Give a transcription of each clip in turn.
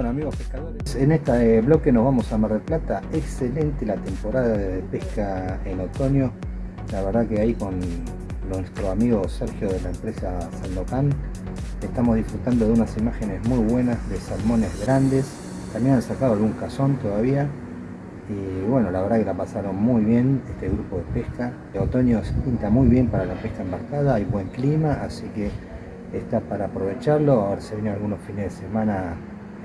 en este bloque nos vamos a Mar del Plata. Excelente la temporada de pesca en otoño. La verdad que ahí con nuestro amigo Sergio de la empresa Sandocan estamos disfrutando de unas imágenes muy buenas de salmones grandes. También han sacado algún cazón todavía. Y bueno, la verdad que la pasaron muy bien este grupo de pesca. El otoño se pinta muy bien para la pesca embarcada, hay buen clima, así que está para aprovecharlo. Ahora se vienen algunos fines de semana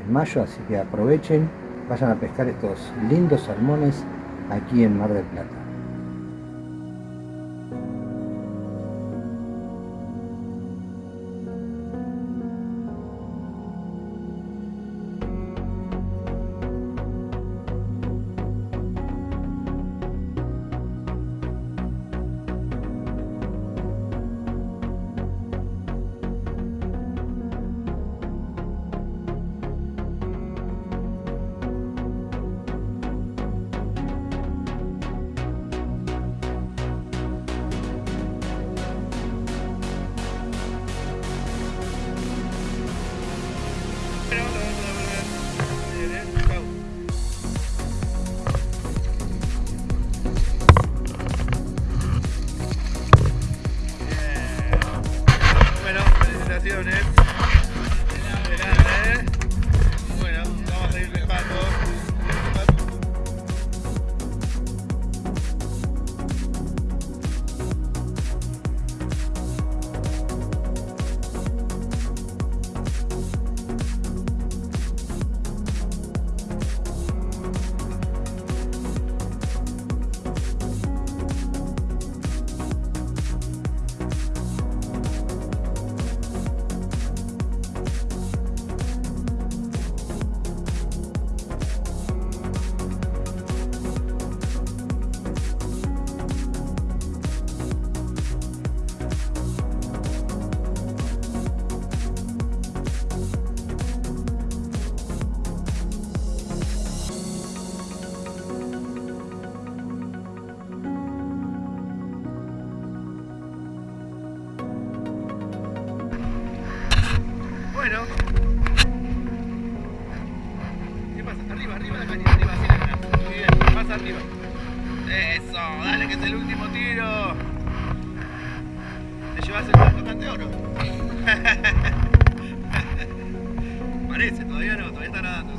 mayo, así que aprovechen, vayan a pescar estos lindos salmones aquí en Mar del Plata. Bueno. ¿Qué pasa? Arriba, arriba la caña, arriba, así la Muy bien, más arriba. Eso, dale que es el último tiro. Te llevas el tocante oro. Parece, todavía no, todavía está nadando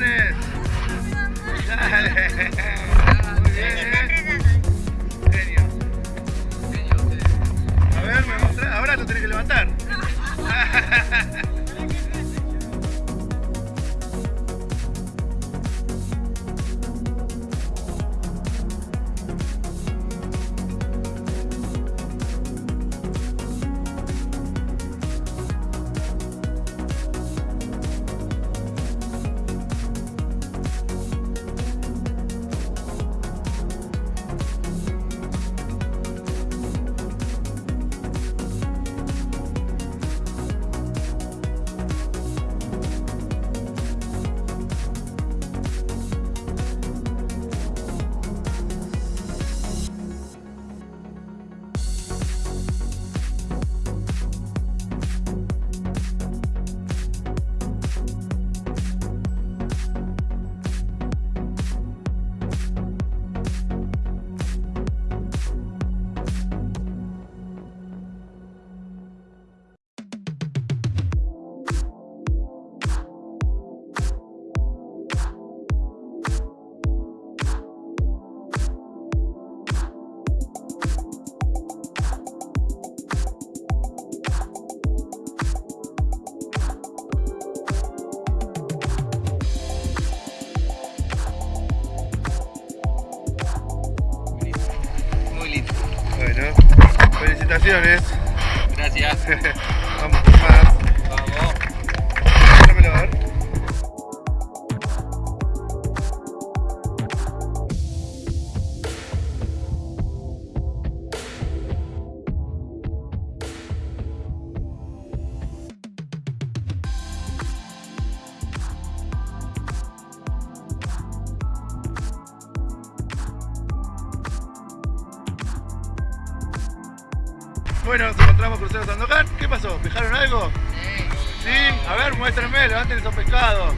doing. Dale. felicitaciones. Gracias. Vamos por más. Vamos. Bueno, nos encontramos crucero Sandokan. ¿Qué pasó? ¿Dejaron algo? Sí. A ver, muéstrenme, levanten esos pescados.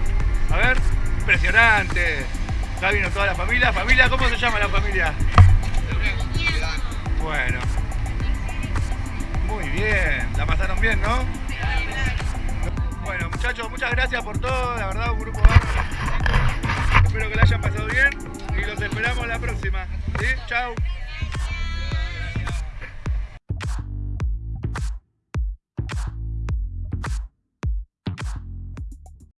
A ver, impresionante. Acá vino toda la familia. ¿Familia? ¿Cómo se llama la familia? Bueno. Muy bien. La pasaron bien, ¿no? Bueno, muchachos, muchas gracias por todo. La verdad, un grupo. Espero que la hayan pasado bien y los esperamos la próxima. ¿Sí? Chau.